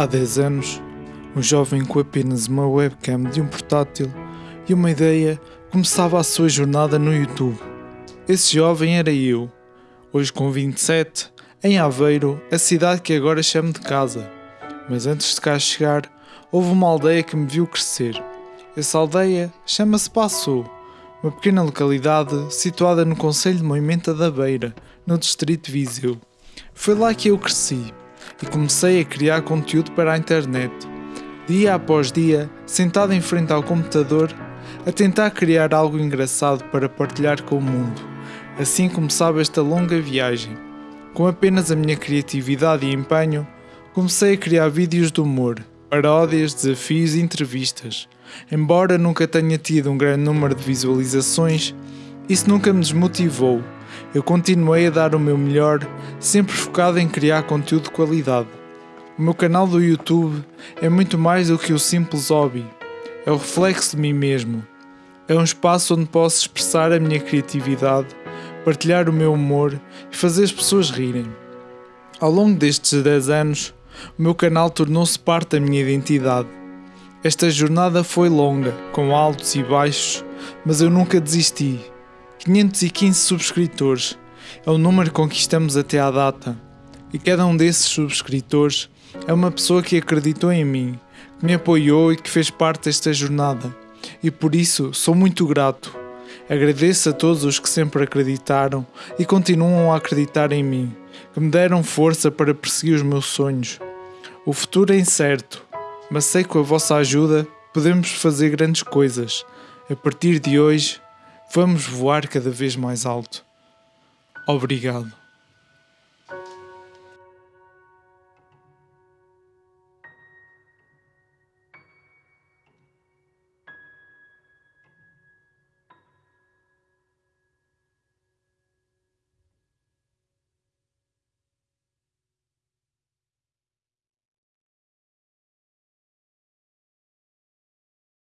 Há 10 anos, um jovem com apenas uma webcam de um portátil e uma ideia começava a sua jornada no YouTube. Esse jovem era eu. Hoje, com 27, em Aveiro, a cidade que agora chamo de casa. Mas antes de cá chegar, houve uma aldeia que me viu crescer. Essa aldeia chama-se Passou, uma pequena localidade situada no Conselho de Moimenta da Beira, no distrito de Viseu. Foi lá que eu cresci e comecei a criar conteúdo para a internet. Dia após dia, sentado em frente ao computador, a tentar criar algo engraçado para partilhar com o mundo. Assim começava esta longa viagem. Com apenas a minha criatividade e empenho, comecei a criar vídeos de humor, paródias, desafios e entrevistas. Embora nunca tenha tido um grande número de visualizações, isso nunca me desmotivou eu continuei a dar o meu melhor, sempre focado em criar conteúdo de qualidade. O meu canal do YouTube é muito mais do que o simples hobby, é o reflexo de mim mesmo. É um espaço onde posso expressar a minha criatividade, partilhar o meu humor e fazer as pessoas rirem. Ao longo destes 10 anos, o meu canal tornou-se parte da minha identidade. Esta jornada foi longa, com altos e baixos, mas eu nunca desisti 515 subscritores é o número que conquistamos até à data, e cada um desses subscritores é uma pessoa que acreditou em mim, que me apoiou e que fez parte desta jornada, e por isso sou muito grato. Agradeço a todos os que sempre acreditaram e continuam a acreditar em mim, que me deram força para perseguir os meus sonhos. O futuro é incerto, mas sei que com a vossa ajuda podemos fazer grandes coisas. A partir de hoje, Vamos voar cada vez mais alto. Obrigado.